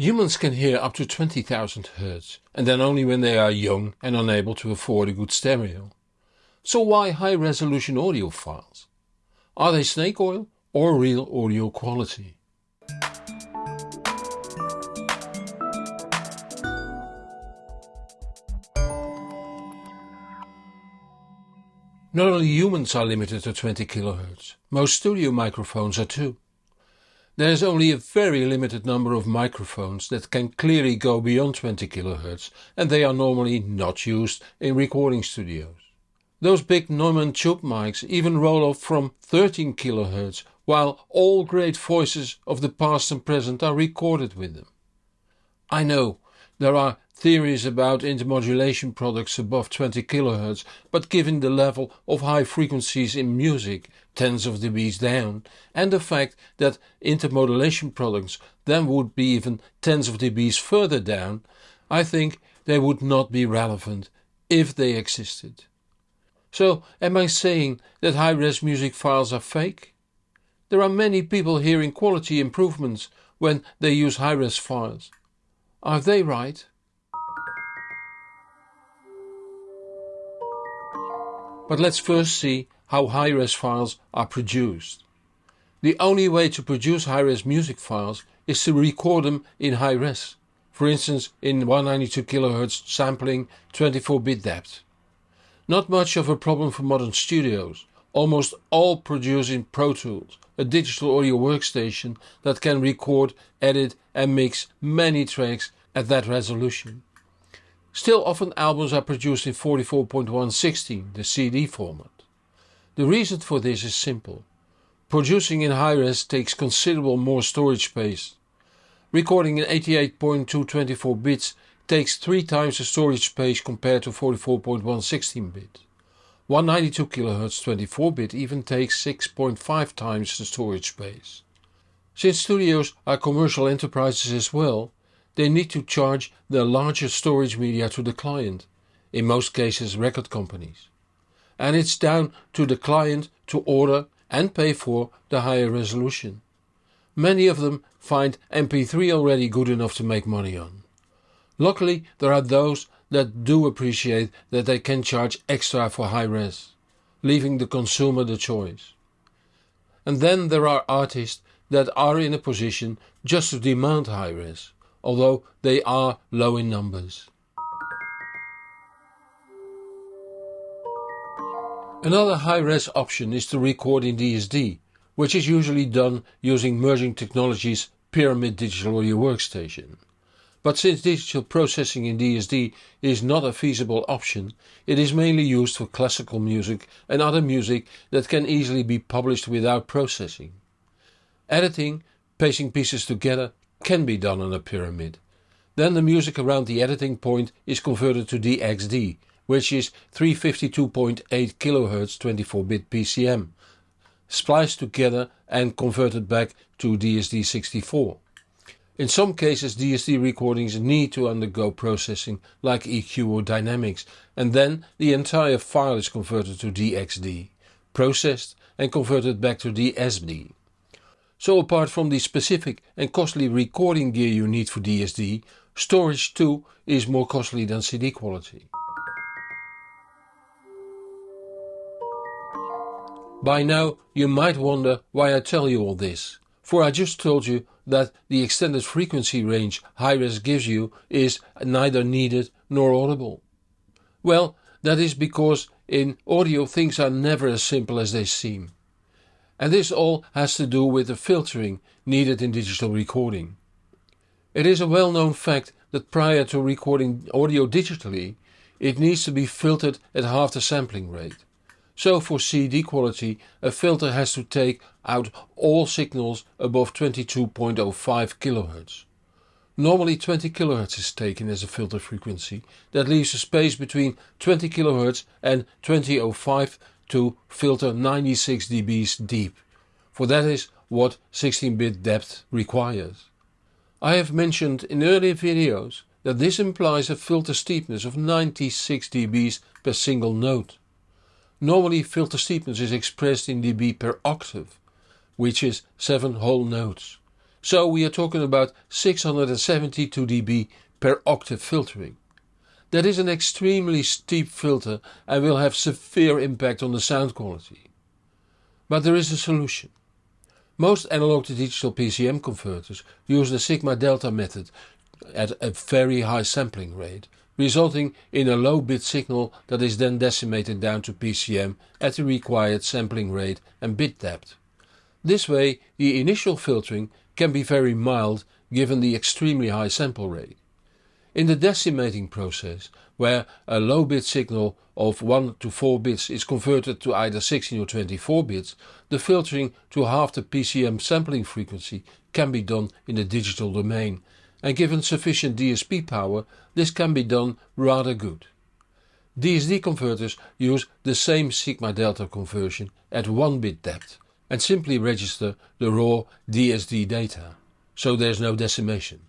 Humans can hear up to 20,000 Hz, and then only when they are young and unable to afford a good stereo. So why high resolution audio files? Are they snake oil or real audio quality? Not only humans are limited to 20 kHz, most studio microphones are too. There is only a very limited number of microphones that can clearly go beyond 20 kHz and they are normally not used in recording studios. Those big Neumann tube mics even roll off from 13 kHz while all great voices of the past and present are recorded with them. I know there are theories about intermodulation products above 20 kHz, but given the level of high frequencies in music, tens of dBs down, and the fact that intermodulation products then would be even tens of dBs further down, I think they would not be relevant if they existed. So am I saying that high-res music files are fake? There are many people hearing quality improvements when they use high-res files. Are they right? But let's first see how high-res files are produced. The only way to produce high-res music files is to record them in high-res, for instance in 192 kHz sampling 24-bit depth. Not much of a problem for modern studios, almost all produce in Pro Tools, a digital audio workstation that can record, edit and mix many tracks at that resolution. Still often albums are produced in 44.116, the CD format. The reason for this is simple. Producing in high-res takes considerable more storage space. Recording in 88.224 bits takes 3 times the storage space compared to 44.116 bit. 192 kHz 24 bit even takes 6.5 times the storage space. Since studios are commercial enterprises as well, they need to charge the larger storage media to the client, in most cases record companies. And it's down to the client to order and pay for the higher resolution. Many of them find MP3 already good enough to make money on. Luckily there are those that do appreciate that they can charge extra for high res, leaving the consumer the choice. And then there are artists that are in a position just to demand high res although they are low in numbers. Another high-res option is to record in DSD, which is usually done using Merging Technologies Pyramix Digital Audio Workstation. But since digital processing in DSD is not a feasible option, it is mainly used for classical music and other music that can easily be published without processing. Editing, pacing pieces together can be done on a Pyramix. Then the music around the editing point is converted to DXD, which is 352.8 kHz 24-bit PCM, spliced together and converted back to DSD64. In some cases DSD recordings need to undergo processing like EQ or dynamics and then the entire file is converted to DXD, processed and converted back to DSD. So apart from the specific and costly recording gear you need for DSD, storage too is more costly than CD quality. By now you might wonder why I tell you all this, for I just told you that the extended frequency range high-res gives you is neither needed nor audible. Well, that is because in audio things are never as simple as they seem and this all has to do with the filtering needed in digital recording. It is a well-known fact that prior to recording audio digitally, it needs to be filtered at half the sampling rate. So for CD quality, a filter has to take out all signals above 22.05 kHz. Normally 20 kHz is taken as a filter frequency, that leaves a space between 20 kHz and 2005 to filter 96 dBs deep, for that is what 16-bit depth requires. I have mentioned in earlier videos that this implies a filter steepness of 96 dBs per single note. Normally filter steepness is expressed in dB per octave, which is 7 whole notes. So we are talking about 672 dB per octave filtering. That is an extremely steep filter and will have severe impact on the sound quality. But there is a solution. Most analog to digital PCM converters use the sigma delta method at a very high sampling rate, resulting in a low bit signal that is then decimated down to PCM at the required sampling rate and bit depth. This way the initial filtering can be very mild given the extremely high sample rate. In the decimating process, where a low bit signal of 1 to 4 bits is converted to either 16 or 24 bits, the filtering to half the PCM sampling frequency can be done in the digital domain and given sufficient DSP power this can be done rather good. DSD converters use the same sigma delta conversion at 1 bit depth and simply register the raw DSD data, so there's no decimation.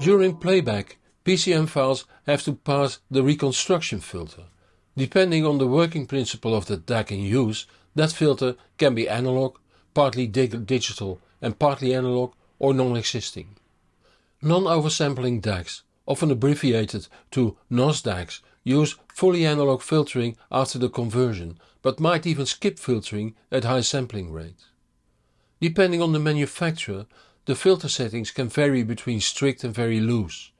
During playback, PCM files have to pass the reconstruction filter. Depending on the working principle of the DAC in use, that filter can be analog, partly dig digital and partly analog or non-existing. Non-oversampling DACs, often abbreviated to NOS DACs, use fully analog filtering after the conversion, but might even skip filtering at high sampling rates. Depending on the manufacturer, the filter settings can vary between strict and very loose.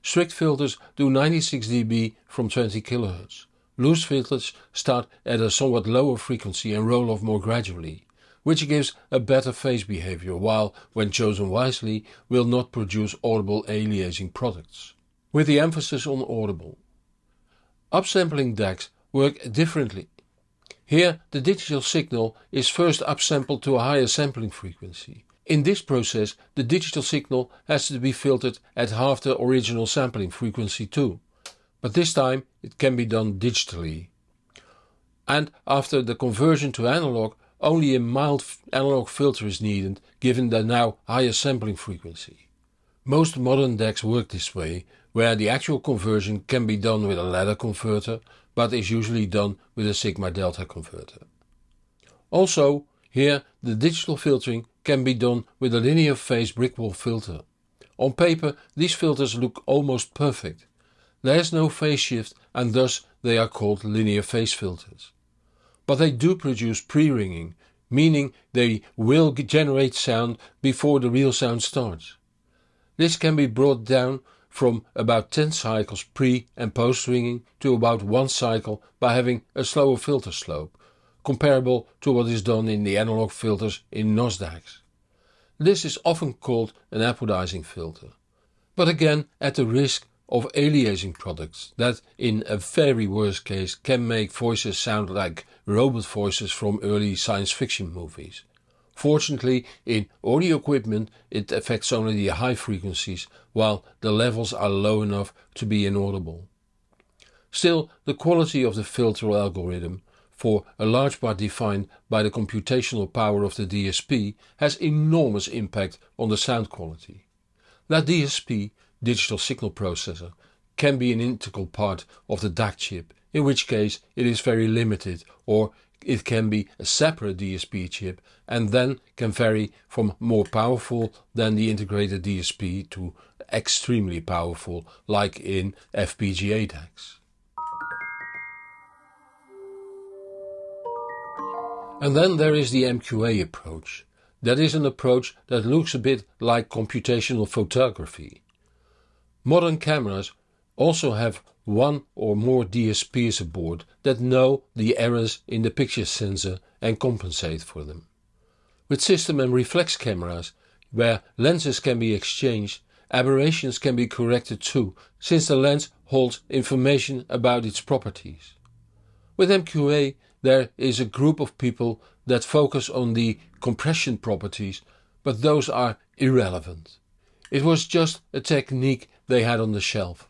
Strict filters do 96 dB from 20 kHz. Loose filters start at a somewhat lower frequency and roll off more gradually, which gives a better phase behavior while, when chosen wisely, will not produce audible aliasing products. With the emphasis on audible. Upsampling DACs work differently. Here the digital signal is first upsampled to a higher sampling frequency. In this process the digital signal has to be filtered at half the original sampling frequency too, but this time it can be done digitally. And after the conversion to analog only a mild analog filter is needed given the now higher sampling frequency. Most modern DACs work this way, where the actual conversion can be done with a ladder converter, but is usually done with a sigma delta converter. Also, here the digital filtering can be done with a linear phase brickwall filter. On paper these filters look almost perfect. There is no phase shift and thus they are called linear phase filters. But they do produce pre-ringing, meaning they will generate sound before the real sound starts. This can be brought down from about 10 cycles pre and post ringing to about 1 cycle by having a slower filter slope, comparable to what is done in the analog filters in NOS DACs. This is often called an apodizing filter, but again at the risk of aliasing products that in a very worst case can make voices sound like robot voices from early science fiction movies. Fortunately in audio equipment it affects only the high frequencies while the levels are low enough to be inaudible. Still the quality of the filter algorithm for a large part defined by the computational power of the DSP, has enormous impact on the sound quality. That DSP, digital signal processor, can be an integral part of the DAC chip, in which case it is very limited, or it can be a separate DSP chip and then can vary from more powerful than the integrated DSP to extremely powerful like in FPGA DACs. And then there is the MQA approach. That is an approach that looks a bit like computational photography. Modern cameras also have one or more DSPs aboard that know the errors in the picture sensor and compensate for them. With system and reflex cameras, where lenses can be exchanged, aberrations can be corrected too, since the lens holds information about its properties. With MQA there is a group of people that focus on the compression properties, but those are irrelevant. It was just a technique they had on the shelf.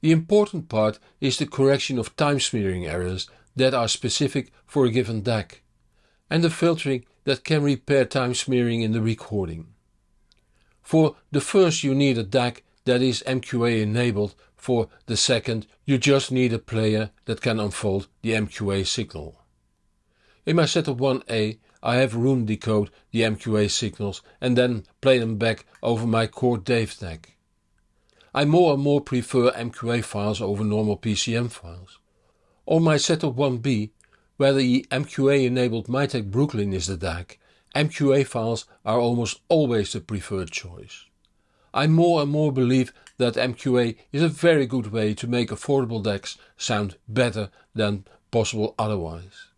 The important part is the correction of time smearing errors that are specific for a given DAC, and the filtering that can repair time smearing in the recording. For the first you need a DAC that is MQA enabled for the second, you just need a player that can unfold the MQA signal. In my setup 1A, I have Roon decode the MQA signals and then play them back over my Chord Dave DAC. I more and more prefer MQA files over normal PCM files. On my setup 1B, where the MQA enabled Mytek Brooklyn is the DAC, MQA files are almost always the preferred choice. I more and more believe that MQA is a very good way to make affordable DACs sound better than possible otherwise.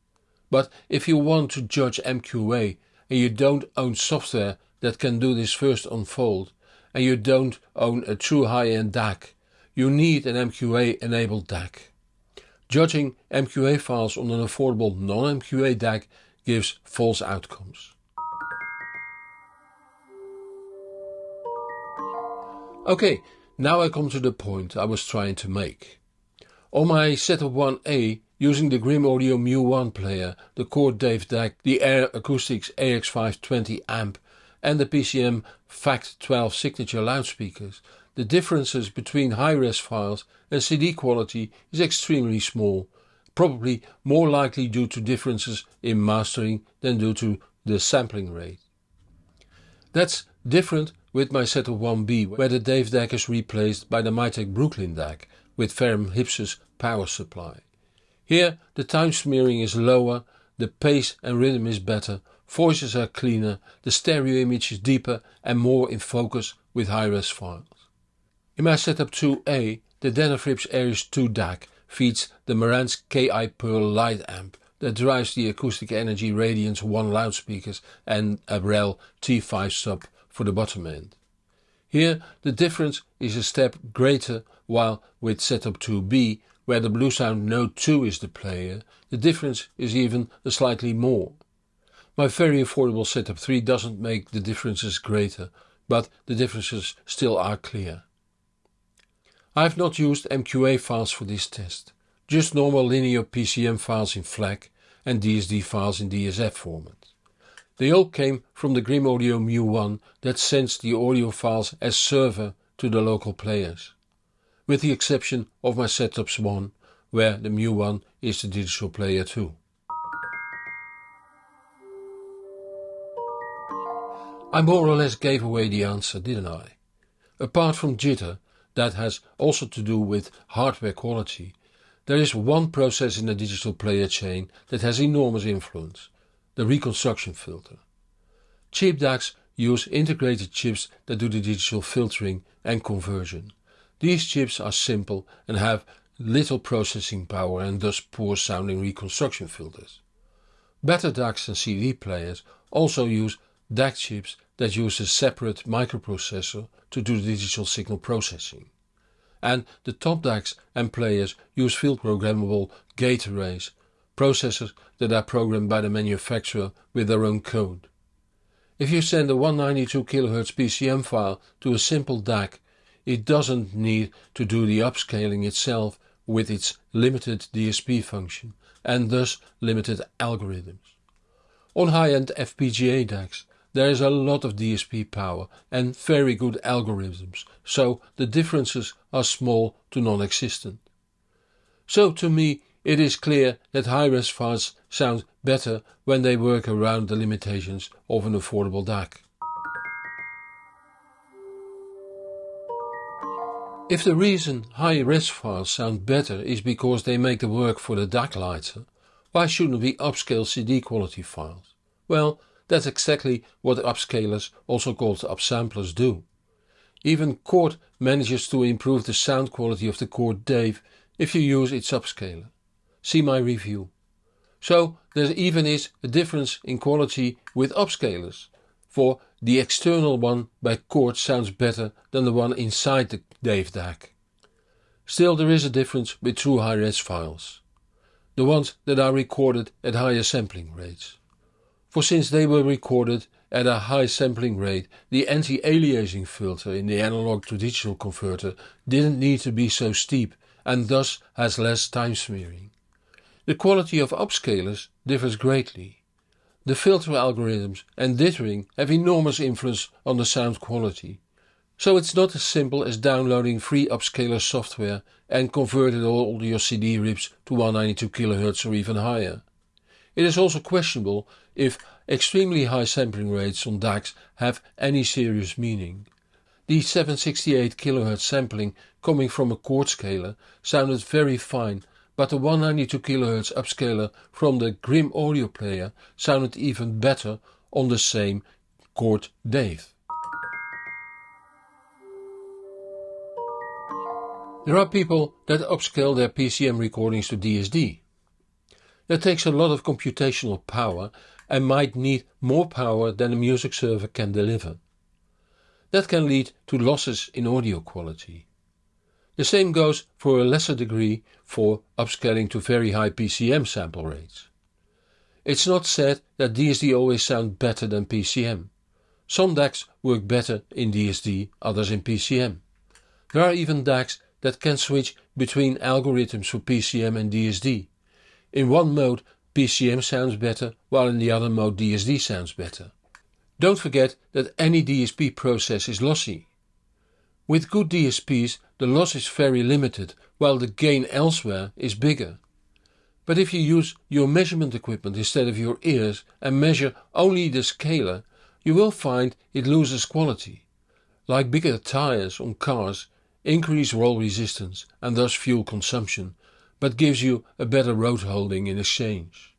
But if you want to judge MQA and you don't own software that can do this first unfold, and you don't own a true high-end DAC, you need an MQA enabled DAC. Judging MQA files on an affordable non-MQA DAC gives false outcomes. Okay, now I come to the point I was trying to make. On my Setup 1A, using the Grimm Audio Mu1 player, the Chord Dave DAC, the Ayre Acoustics AX520 amp and the PMC FACT12 signature loudspeakers, the differences between high-res files and CD quality is extremely small, probably more likely due to differences in mastering than due to the sampling rate. That's different with my Setup 1B where the Dave DAC is replaced by the Mytek Brooklyn DAC with Ferrum Hypsos power supply. Here the time smearing is lower, the pace and rhythm is better, voices are cleaner, the stereo image is deeper and more in focus with high-res files. In my Setup 2A, the Denafrips Aries 2 DAC feeds the Marantz KI Pearl Lite amp that drives the Acoustic Energy Radiance 1 loudspeakers and a REL T5 sub for the bottom end. Here the difference is a step greater while with setup 2B where the Bluesound Node 2 is the player the difference is even slightly more. My very affordable setup 3 doesn't make the differences greater but the differences still are clear. I have not used MQA files for this test, just normal linear PCM files in FLAC and DSD files in DSF format. They all came from the Grimm Audio Mu1 that sends the audio files as server to the local players. With the exception of my Setups 1, where the Mu1 is the digital player too. I more or less gave away the answer, didn't I? Apart from jitter, that has also to do with hardware quality, there is one process in the digital player chain that has enormous influence, the reconstruction filter. Cheap DACs use integrated chips that do the digital filtering and conversion. These chips are simple and have little processing power and thus poor sounding reconstruction filters. Better DACs and CD players also use DAC chips that use a separate microprocessor to do digital signal processing. And the top DACs and players use field programmable gate arrays processors that are programmed by the manufacturer with their own code. If you send a 192 kHz PCM file to a simple DAC, it doesn't need to do the upscaling itself with its limited DSP function and thus limited algorithms. On high-end FPGA DACs there is a lot of DSP power and very good algorithms, so the differences are small to non-existent. So to me it is clear that high-res files sound better when they work around the limitations of an affordable DAC. If the reason high-res files sound better is because they make the work for the DAC lighter, why shouldn't we upscale CD quality files? Well, that's exactly what upscalers, also called upsamplers, do. Even Chord manages to improve the sound quality of the Chord Dave if you use its upscaler see my review. So there even is a difference in quality with upscalers, for the external one by Chord sounds better than the one inside the Dave DAC. Still there is a difference with true high-res files, the ones that are recorded at higher sampling rates. For since they were recorded at a high sampling rate, the anti-aliasing filter in the analog to digital converter didn't need to be so steep and thus has less time smearing. The quality of upscalers differs greatly. The filter algorithms and dithering have enormous influence on the sound quality. So it's not as simple as downloading free upscaler software and converting all your CD rips to 192 kHz or even higher. It is also questionable if extremely high sampling rates on DACs have any serious meaning. The 768 kHz sampling coming from a chord scaler sounded very fine, but the 192 kHz upscaler from the Grimm audio player sounded even better on the same chord Dave. There are people that upscale their PCM recordings to DSD. That takes a lot of computational power and might need more power than a music server can deliver. That can lead to losses in audio quality. The same goes for a lesser degree for upscaling to very high PCM sample rates. It's not said that DSD always sound better than PCM. Some DACs work better in DSD, others in PCM. There are even DACs that can switch between algorithms for PCM and DSD. In one mode PCM sounds better, while in the other mode DSD sounds better. Don't forget that any DSP process is lossy. With good DSPs the loss is very limited while the gain elsewhere is bigger. But if you use your measurement equipment instead of your ears and measure only the scaler, you will find it loses quality. Like bigger tires on cars increase roll resistance and thus fuel consumption, but gives you a better road holding in exchange.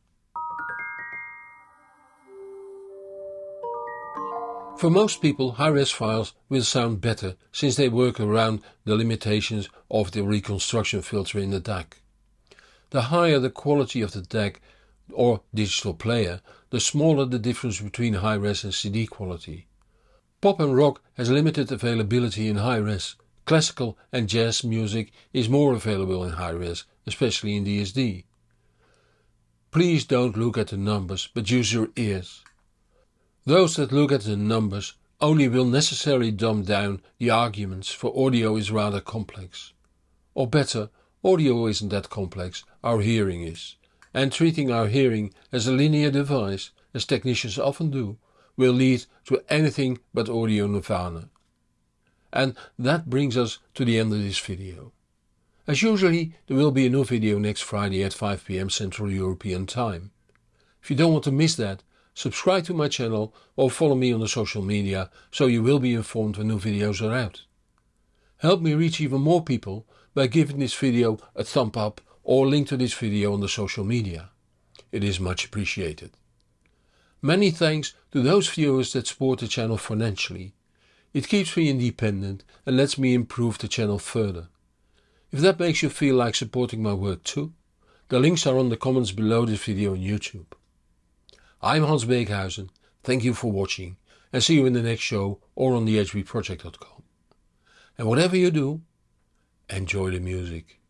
For most people high-res files will sound better since they work around the limitations of the reconstruction filter in the DAC. The higher the quality of the DAC or digital player, the smaller the difference between high-res and CD quality. Pop and rock has limited availability in high-res. Classical and jazz music is more available in high-res, especially in DSD. Please don't look at the numbers, but use your ears. Those that look at the numbers only will necessarily dumb down the arguments for audio is rather complex. Or better, audio isn't that complex, our hearing is. And treating our hearing as a linear device, as technicians often do, will lead to anything but audio nirvana. And that brings us to the end of this video. As usually, there will be a new video next Friday at 5pm Central European Time. If you don't want to miss that, subscribe to my channel or follow me on the social media so you will be informed when new videos are out. Help me reach even more people by giving this video a thumb up or link to this video on the social media. It is much appreciated. Many thanks to those viewers that support the channel financially. It keeps me independent and lets me improve the channel further. If that makes you feel like supporting my work too, the links are on the comments below this video on YouTube. I'm Hans Beekhuyzen, thank you for watching and see you in the next show or on thehbproject.com. And whatever you do, enjoy the music.